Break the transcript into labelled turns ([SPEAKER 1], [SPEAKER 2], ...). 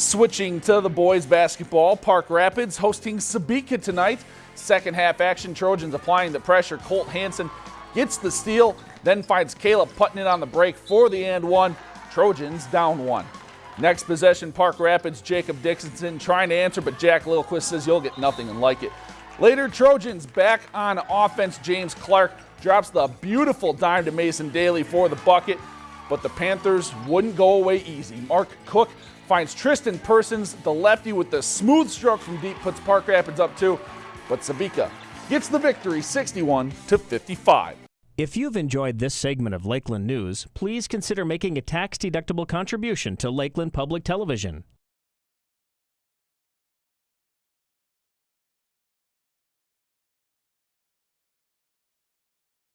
[SPEAKER 1] Switching to the boys basketball, Park Rapids hosting Sebeka tonight. Second half action, Trojans applying the pressure. Colt Hansen gets the steal, then finds Caleb putting it on the break for the and one. Trojans down one. Next possession, Park Rapids, Jacob Dixonson trying to answer, but Jack Lilquist says you'll get nothing and like it. Later, Trojans back on offense. James Clark drops the beautiful dime to Mason Daly for the bucket, but the Panthers wouldn't go away easy. Mark Cook finds Tristan Persons, the lefty with the smooth stroke from deep, puts Park Rapids up two, but Sebeka gets the victory 61 to 55.
[SPEAKER 2] If you've enjoyed this segment of Lakeland News, please consider making a tax-deductible contribution to Lakeland Public Television.